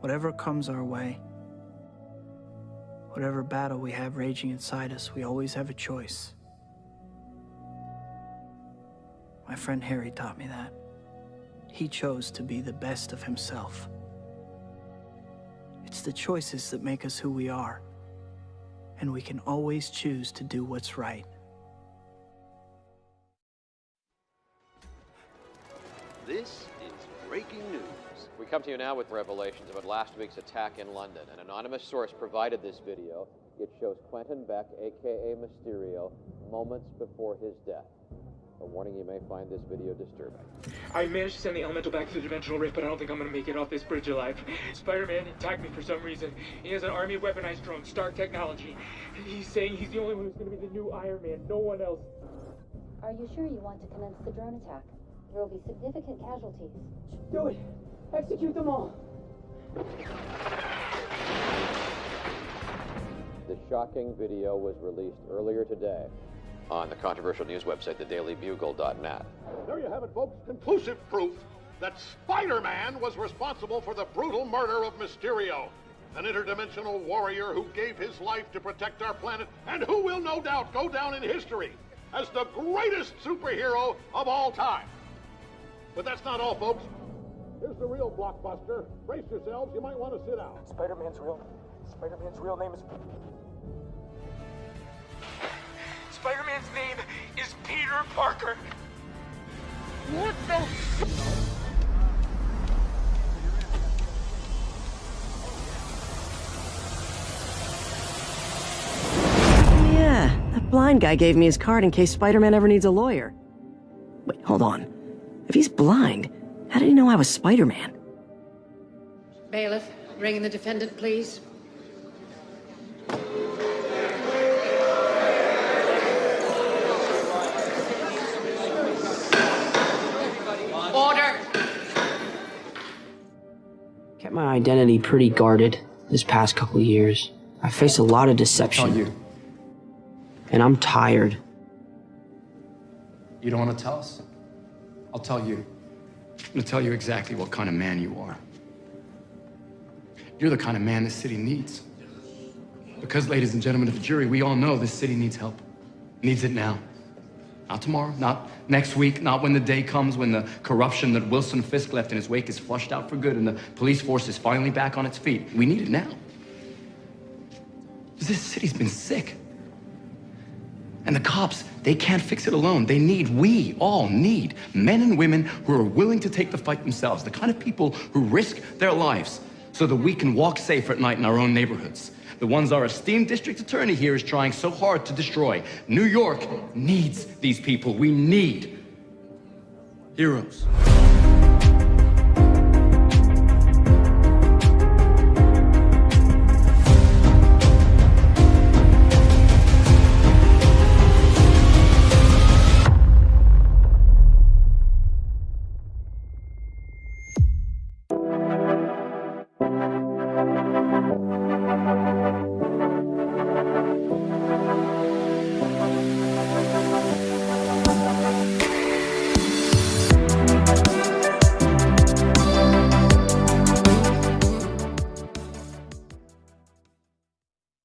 Whatever comes our way, whatever battle we have raging inside us, we always have a choice. My friend Harry taught me that. He chose to be the best of himself. It's the choices that make us who we are, and we can always choose to do what's right. This is breaking news. We come to you now with revelations about last week's attack in London. An anonymous source provided this video. It shows Quentin Beck, aka Mysterio, moments before his death. A warning you may find this video disturbing. I managed to send the elemental back to the dimensional rift, but I don't think I'm gonna make it off this bridge alive. Spider-Man attacked me for some reason. He has an army of weaponized drones, Stark technology. He's saying he's the only one who's gonna be the new Iron Man, no one else. Are you sure you want to commence the drone attack? There will be significant casualties. Do it! Execute them all! The shocking video was released earlier today on the controversial news website, thedailybugle.net. There you have it, folks. Conclusive proof that Spider-Man was responsible for the brutal murder of Mysterio, an interdimensional warrior who gave his life to protect our planet and who will no doubt go down in history as the greatest superhero of all time. But that's not all, folks. Here's the real blockbuster. Brace yourselves. You might want to sit down. Spider-Man's real... Spider-Man's real name is... Spider-Man's name is Peter Parker! What the... Oh, yeah, that blind guy gave me his card in case Spider-Man ever needs a lawyer. Wait, hold on. If he's blind, how did he know I was Spider-Man? Bailiff, bring in the defendant, please. Order! Kept my identity pretty guarded this past couple years. I faced a lot of deception. You. And I'm tired. You don't want to tell us? I'll tell you. I'm to tell you exactly what kind of man you are. You're the kind of man this city needs. Because, ladies and gentlemen of the jury, we all know this city needs help. Needs it now. Not tomorrow, not next week, not when the day comes when the corruption that Wilson Fisk left in his wake is flushed out for good and the police force is finally back on its feet. We need it now. This city's been sick. And the cops, they can't fix it alone. They need, we all need, men and women who are willing to take the fight themselves, the kind of people who risk their lives so that we can walk safe at night in our own neighborhoods. The ones our esteemed district attorney here is trying so hard to destroy. New York needs these people. We need heroes.